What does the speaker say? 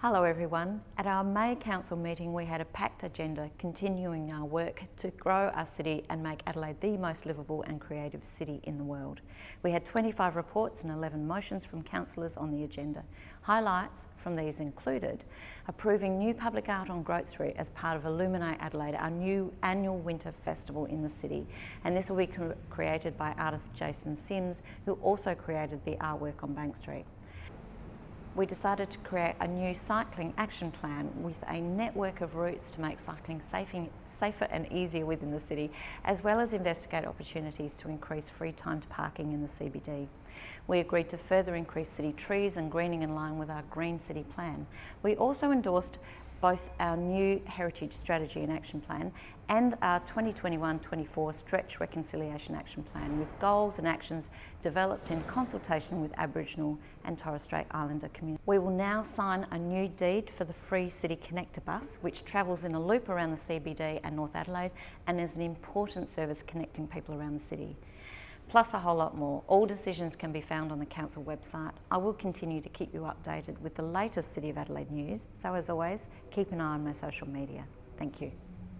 Hello everyone. At our May Council meeting we had a packed agenda continuing our work to grow our city and make Adelaide the most livable and creative city in the world. We had 25 reports and 11 motions from councillors on the agenda. Highlights from these included approving new public art on Grote Street as part of Illuminate Adelaide, our new annual winter festival in the city. And this will be created by artist Jason Sims, who also created the artwork on Bank Street we decided to create a new cycling action plan with a network of routes to make cycling safer and easier within the city, as well as investigate opportunities to increase free time to parking in the CBD. We agreed to further increase city trees and greening in line with our Green City Plan. We also endorsed both our new Heritage Strategy and Action Plan and our 2021-24 Stretch Reconciliation Action Plan with goals and actions developed in consultation with Aboriginal and Torres Strait Islander communities. We will now sign a new deed for the Free City Connector bus which travels in a loop around the CBD and North Adelaide and is an important service connecting people around the city plus a whole lot more. All decisions can be found on the Council website. I will continue to keep you updated with the latest City of Adelaide news, so as always, keep an eye on my social media. Thank you.